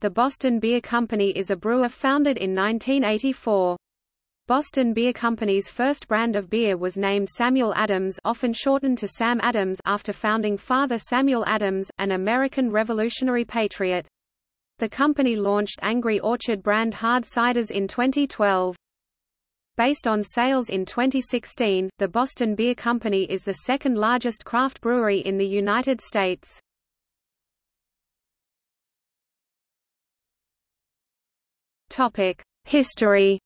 The Boston Beer Company is a brewer founded in 1984. Boston Beer Company's first brand of beer was named Samuel Adams often shortened to Sam Adams after founding father Samuel Adams, an American Revolutionary patriot. The company launched Angry Orchard brand hard ciders in 2012. Based on sales in 2016, the Boston Beer Company is the second largest craft brewery in the United States. History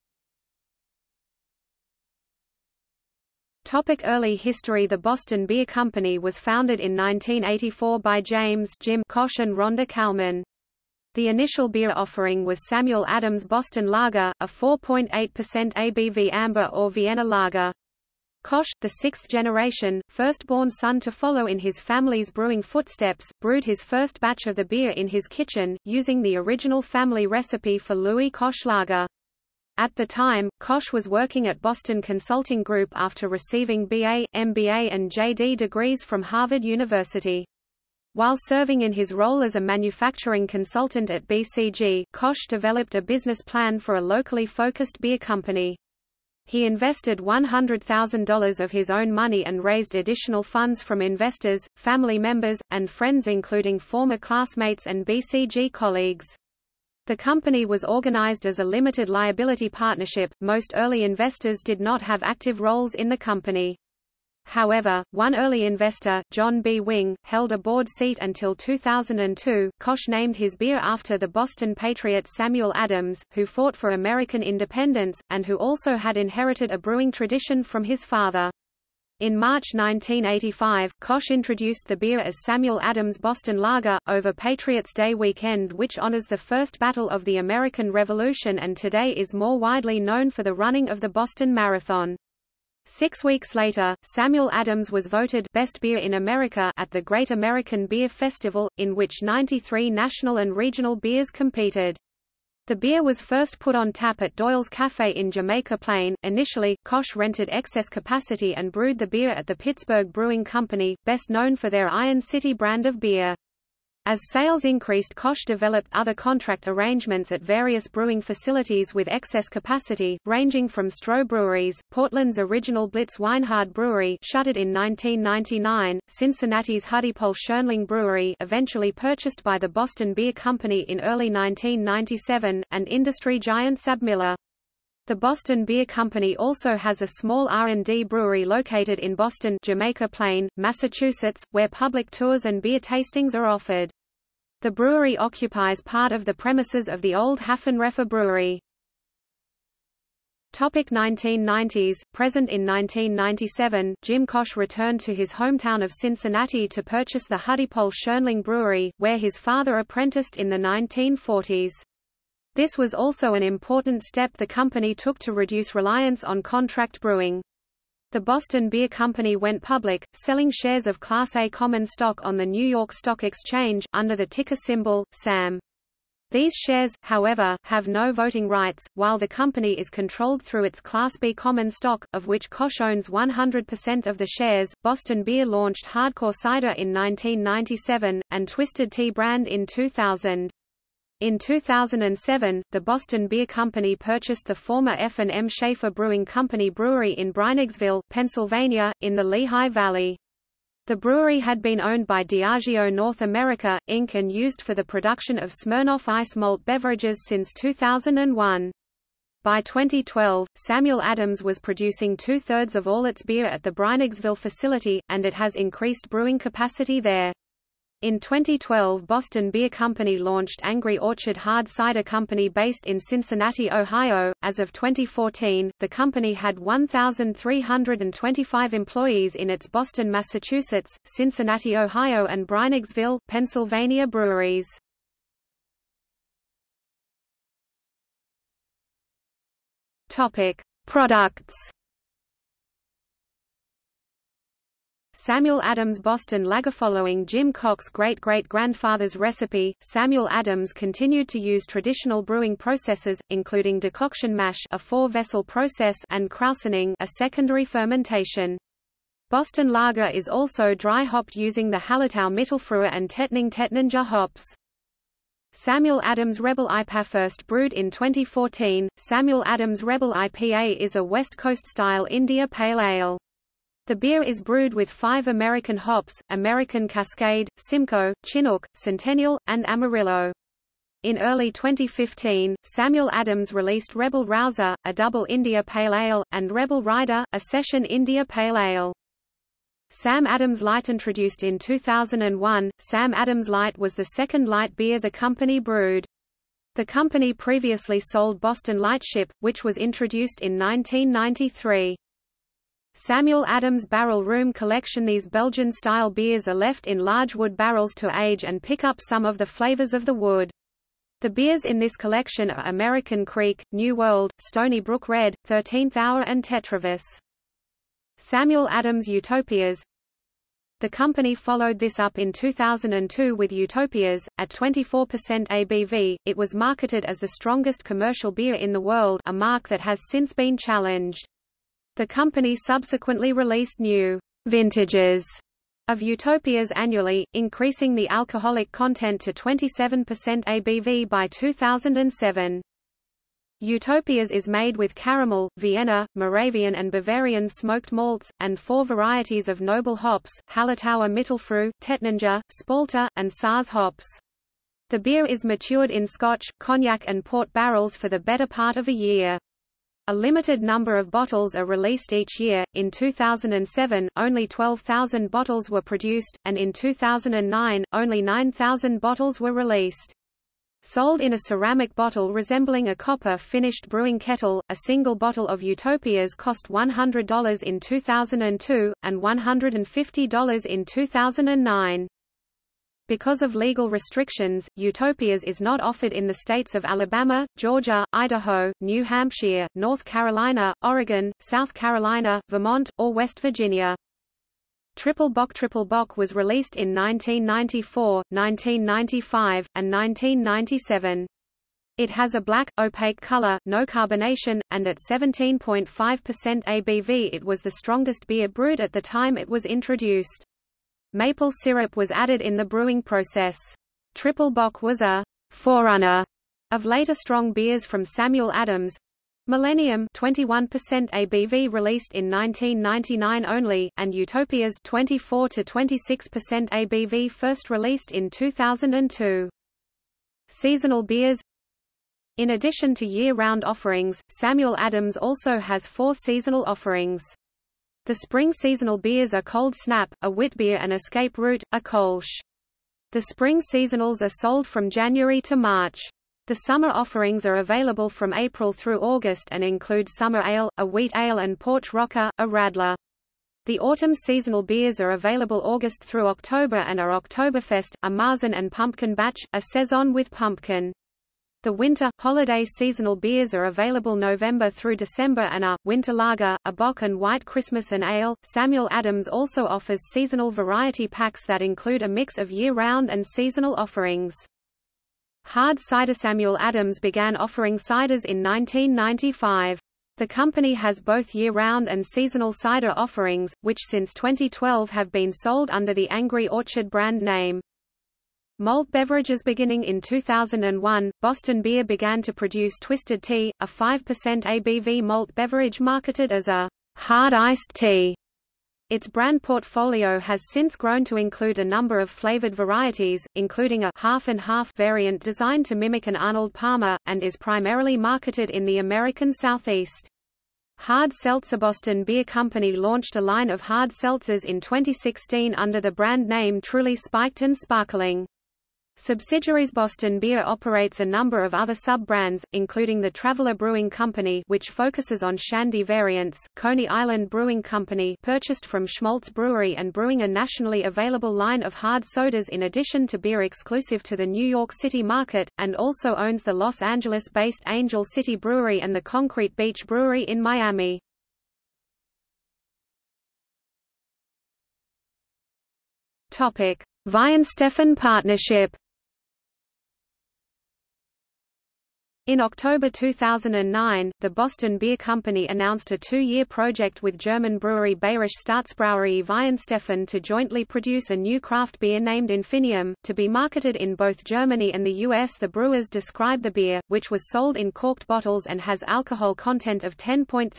Topic early history The Boston Beer Company was founded in 1984 by James Jim Koch and Rhonda Kallman. The initial beer offering was Samuel Adams Boston Lager, a 4.8% ABV amber or Vienna lager. Koch, the sixth generation, firstborn son to follow in his family's brewing footsteps, brewed his first batch of the beer in his kitchen, using the original family recipe for Louis Koch Lager. At the time, Koch was working at Boston Consulting Group after receiving BA, MBA and JD degrees from Harvard University. While serving in his role as a manufacturing consultant at BCG, Koch developed a business plan for a locally focused beer company. He invested $100,000 of his own money and raised additional funds from investors, family members, and friends including former classmates and BCG colleagues. The company was organized as a limited liability partnership. Most early investors did not have active roles in the company. However, one early investor, John B. Wing, held a board seat until 2002. Koch named his beer after the Boston patriot Samuel Adams, who fought for American independence, and who also had inherited a brewing tradition from his father. In March 1985, Koch introduced the beer as Samuel Adams Boston Lager, over Patriots' Day weekend which honors the first battle of the American Revolution and today is more widely known for the running of the Boston Marathon. Six weeks later, Samuel Adams was voted Best Beer in America at the Great American Beer Festival, in which 93 national and regional beers competed. The beer was first put on tap at Doyle's Cafe in Jamaica Plain. Initially, Koch rented excess capacity and brewed the beer at the Pittsburgh Brewing Company, best known for their Iron City brand of beer. As sales increased Koch developed other contract arrangements at various brewing facilities with excess capacity, ranging from Stroh Breweries, Portland's original Blitz Weinhard Brewery shuttered in 1999, Cincinnati's Hudepohl Schönling Brewery eventually purchased by the Boston Beer Company in early 1997, and industry giant SABMiller. The Boston Beer Company also has a small R&D brewery located in Boston Jamaica Plain, Massachusetts, where public tours and beer tastings are offered. The brewery occupies part of the premises of the old Haffenreffer brewery. Topic 1990s, present in 1997, Jim Koch returned to his hometown of Cincinnati to purchase the Hudepohl Schönling Brewery, where his father apprenticed in the 1940s. This was also an important step the company took to reduce reliance on contract brewing. The Boston Beer Company went public, selling shares of Class A common stock on the New York Stock Exchange, under the ticker symbol, SAM. These shares, however, have no voting rights, while the company is controlled through its Class B common stock, of which Koch owns 100% of the shares. Boston Beer launched Hardcore Cider in 1997, and Twisted Tea brand in 2000. In 2007, the Boston Beer Company purchased the former F&M Schaefer Brewing Company brewery in Breinigsville, Pennsylvania, in the Lehigh Valley. The brewery had been owned by Diageo North America, Inc. and used for the production of Smirnoff Ice malt beverages since 2001. By 2012, Samuel Adams was producing two-thirds of all its beer at the Breinigsville facility, and it has increased brewing capacity there. In 2012 Boston Beer Company launched Angry Orchard Hard Cider Company based in Cincinnati, Ohio. As of 2014, the company had 1,325 employees in its Boston, Massachusetts, Cincinnati, Ohio and Breinigsville, Pennsylvania breweries. Products Samuel Adams Boston Lager Following Jim Koch's great-great-grandfather's recipe, Samuel Adams continued to use traditional brewing processes, including decoction mash a four-vessel process and krausening a secondary fermentation. Boston Lager is also dry hopped using the Hallertau Mittelfrühe and Tettnang Tettnanger hops. Samuel Adams Rebel IPA first brewed in 2014. Samuel Adams Rebel IPA is a West Coast style India Pale Ale. The beer is brewed with five American hops, American Cascade, Simcoe, Chinook, Centennial, and Amarillo. In early 2015, Samuel Adams released Rebel Rouser, a double India Pale Ale, and Rebel Rider, a session India Pale Ale. Sam Adams Light introduced in 2001, Sam Adams Light was the second light beer the company brewed. The company previously sold Boston Lightship, which was introduced in 1993. Samuel Adams Barrel Room Collection These Belgian-style beers are left in large wood barrels to age and pick up some of the flavors of the wood. The beers in this collection are American Kriek, New World, Stony Brook Red, 13th Hour and Tetravis. Samuel Adams Utopias The company followed this up in 2002 with Utopias, at 24% ABV, it was marketed as the strongest commercial beer in the world a mark that has since been challenged. The company subsequently released new vintages of Utopias annually, increasing the alcoholic content to 27% ABV by 2007. Utopias is made with caramel, Vienna, Moravian and Bavarian smoked malts, and four varieties of noble hops, Hallertauer Mittelfrüh, Tettnanger, Spalter, and Saaz hops. The beer is matured in Scotch, cognac and port barrels for the better part of a year. A limited number of bottles are released each year. In 2007, only 12,000 bottles were produced, and in 2009, only 9,000 bottles were released. Sold in a ceramic bottle resembling a copper-finished brewing kettle, a single bottle of Utopias cost $100 in 2002, and $150 in 2009. Because of legal restrictions, Utopias is not offered in the states of Alabama, Georgia, Idaho, New Hampshire, North Carolina, Oregon, South Carolina, Vermont, or West Virginia. Triple Bock Triple Bock was released in 1994, 1995, and 1997. It has a black, opaque color, no carbonation, and at 17.5% ABV it was the strongest beer brewed at the time it was introduced. Maple syrup was added in the brewing process. Triple Bock was a forerunner of later strong beers from Samuel Adams, Millennium 21% ABV released in 1999 only, and Utopias 24 to 26% ABV first released in 2002. Seasonal beers In addition to year-round offerings, Samuel Adams also has four seasonal offerings. The spring seasonal beers are Cold Snap, a wit beer and Escape Route, a Kolsch. The spring seasonals are sold from January to March. The summer offerings are available from April through August and include Summer Ale, a Wheat Ale and Porch Rocker, a Radler. The autumn seasonal beers are available August through October and are Oktoberfest, a Marzen and Pumpkin Batch, a Saison with Pumpkin. The winter, holiday seasonal beers are available November through December and are, Winter Lager, a Bock and White Christmas and Ale. Samuel Adams also offers seasonal variety packs that include a mix of year-round and seasonal offerings. Hard cider Samuel Adams began offering ciders in 1995. The company has both year-round and seasonal cider offerings, which since 2012 have been sold under the Angry Orchard brand name. Malt beverages Beginning in 2001, Boston Beer began to produce Twisted Tea, a 5% ABV malt beverage marketed as a hard iced tea. Its brand portfolio has since grown to include a number of flavored varieties, including a half and half variant designed to mimic an Arnold Palmer, and is primarily marketed in the American Southeast. Hard Seltzer Boston Beer Company launched a line of hard seltzers in 2016 under the brand name Truly Spiked and Sparkling. Subsidiaries Boston Beer operates a number of other sub-brands, including the Traveler Brewing Company which focuses on shandy variants, Coney Island Brewing Company purchased from Schmaltz Brewery and brewing a nationally available line of hard sodas in addition to beer exclusive to the New York City market, and also owns the Los Angeles-based Angel City Brewery and the Concrete Beach Brewery in Miami. Topic: Weihenstephan Partnership In October 2009, the Boston Beer Company announced a two-year project with German brewery Bayerische Staatsbrauerei Weihenstephan to jointly produce a new craft beer named Infinium, to be marketed in both Germany and the US. The brewers describe the beer, which was sold in corked bottles and has alcohol content of 10.3%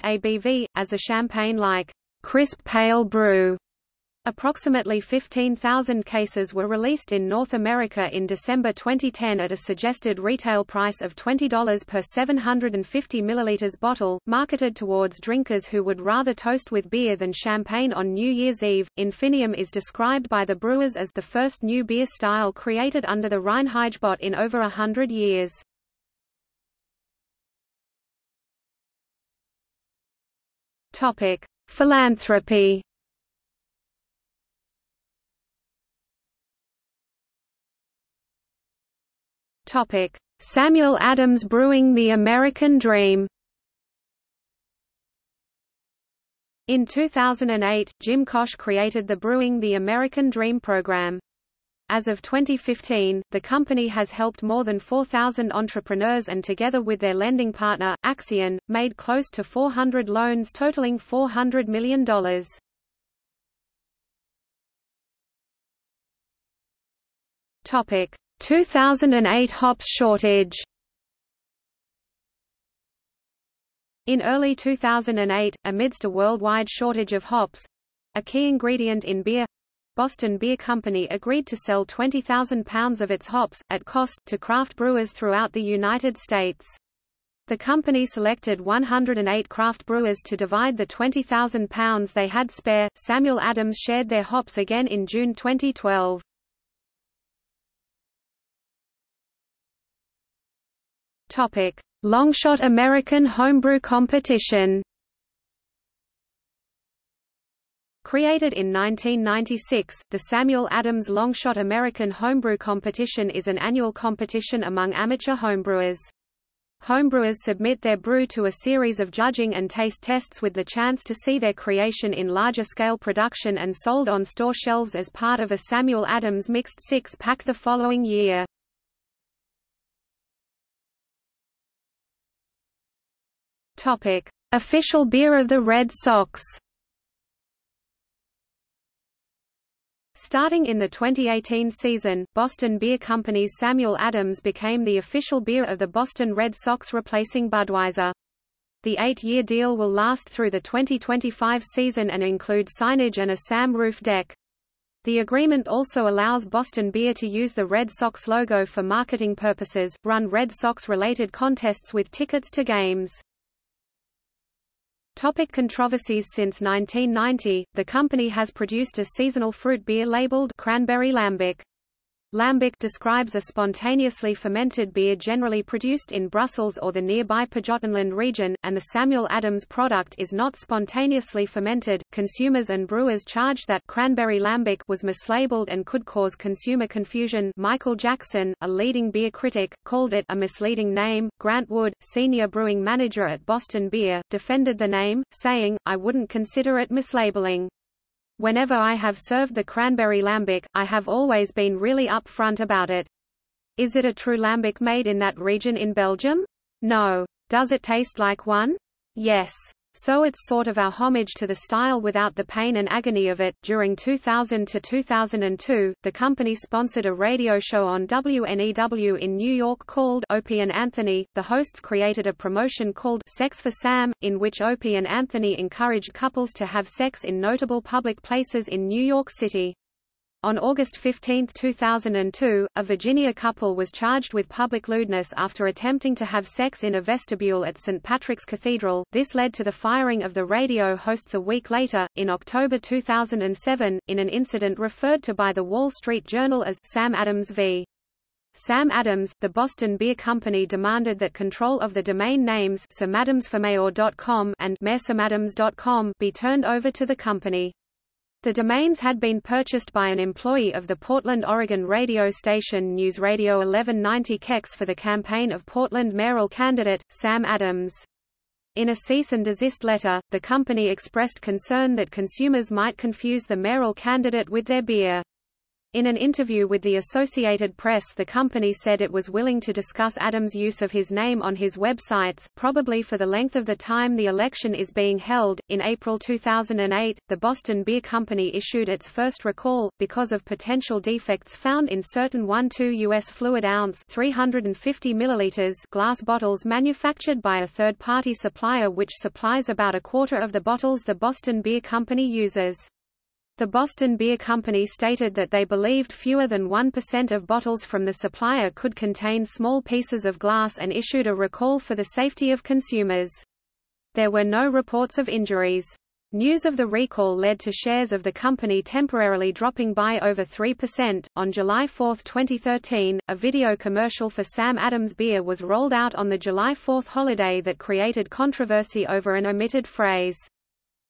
ABV, as a champagne-like, crisp pale brew. Approximately 15,000 cases were released in North America in December 2010 at a suggested retail price of $20 per 750 ml bottle, marketed towards drinkers who would rather toast with beer than champagne on New Year's Eve. Infinium is described by the brewers as the first new beer style created under the Reinheitsgebot in over a hundred years. Topic: Philanthropy Topic: Samuel Adams Brewing the American Dream. In 2008, Jim Koch created the Brewing the American Dream program. As of 2015, the company has helped more than 4,000 entrepreneurs and together with their lending partner, Accion, made close to 400 loans totaling $400 million. Topic: 2008 hops shortage In early 2008, amidst a worldwide shortage of hops—a key ingredient in beer, Boston Beer Company agreed to sell 20,000 pounds of its hops, at cost, to craft brewers throughout the United States. The company selected 108 craft brewers to divide the 20,000 pounds they had spare. Samuel Adams shared their hops again in June 2012. Topic: Longshot American Homebrew Competition. Created in 1996, the Samuel Adams Longshot American Homebrew Competition is an annual competition among amateur homebrewers. Homebrewers submit their brew to a series of judging and taste tests with the chance to see their creation in larger-scale production and sold on store shelves as part of a Samuel Adams mixed six-pack the following year. Topic: Official beer of the Red Sox. Starting in the 2018 season, Boston Beer Company's Samuel Adams became the official beer of the Boston Red Sox replacing Budweiser. The eight-year deal will last through the 2025 season and include signage and a SAM roof deck. The agreement also allows Boston Beer to use the Red Sox logo for marketing purposes, run Red Sox-related contests with tickets to games. Topic controversies Since 1990, the company has produced a seasonal fruit beer labeled Cranberry Lambic. Lambic describes a spontaneously fermented beer generally produced in Brussels or the nearby Pajottenland region, and the Samuel Adams product is not spontaneously fermented. Consumers and brewers charge that cranberry lambic was mislabeled and could cause consumer confusion. Michael Jackson, a leading beer critic, called it a misleading name. Grant Wood, senior brewing manager at Boston Beer, defended the name, saying, I wouldn't consider it mislabeling. Whenever I have served the cranberry lambic, I have always been really upfront about it. Is it a true lambic made in that region in Belgium? No. Does it taste like one? Yes. So it's sort of our homage to the style without the pain and agony of it. During 2000 to 2002, the company sponsored a radio show on WNEW in New York called Opie and Anthony. The hosts created a promotion called Sex for Sam, in which Opie and Anthony encouraged couples to have sex in notable public places in New York City. On August 15, 2002, a Virginia couple was charged with public lewdness after attempting to have sex in a vestibule at St. Patrick's Cathedral. This led to the firing of the radio hosts a week later, in October 2007, in an incident referred to by the Wall Street Journal as Sam Adams v. Sam Adams, the Boston Beer Company demanded that control of the domain names samadamsformayor.com and mayorsamadams.com be turned over to the company. The domains had been purchased by an employee of the Portland, Oregon radio station News Radio 1190 KEX for the campaign of Portland mayoral candidate, Sam Adams. In a cease and desist letter, the company expressed concern that consumers might confuse the mayoral candidate with their beer. In an interview with the Associated Press the company said it was willing to discuss Adams' use of his name on his websites, probably for the length of the time the election is being held. In April 2008, the Boston Beer Company issued its first recall, because of potential defects found in certain 1-2 U.S. fluid ounce 350 milliliters glass bottles manufactured by a third-party supplier which supplies about a quarter of the bottles the Boston Beer Company uses. The Boston Beer Company stated that they believed fewer than 1% of bottles from the supplier could contain small pieces of glass and issued a recall for the safety of consumers. There were no reports of injuries. News of the recall led to shares of the company temporarily dropping by over 3%. On July 4, 2013, a video commercial for Sam Adams beer was rolled out on the July 4 holiday that created controversy over an omitted phrase.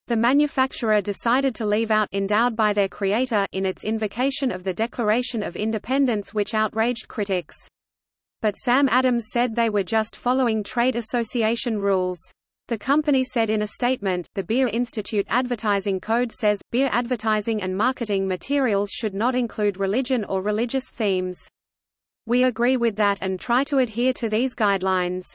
The manufacturer decided to leave out endowed by their creator in its invocation of the Declaration of Independence which outraged critics. But Sam Adams said they were just following trade association rules. The company said in a statement, the Beer Institute Advertising Code says, beer advertising and marketing materials should not include religion or religious themes. We agree with that and try to adhere to these guidelines.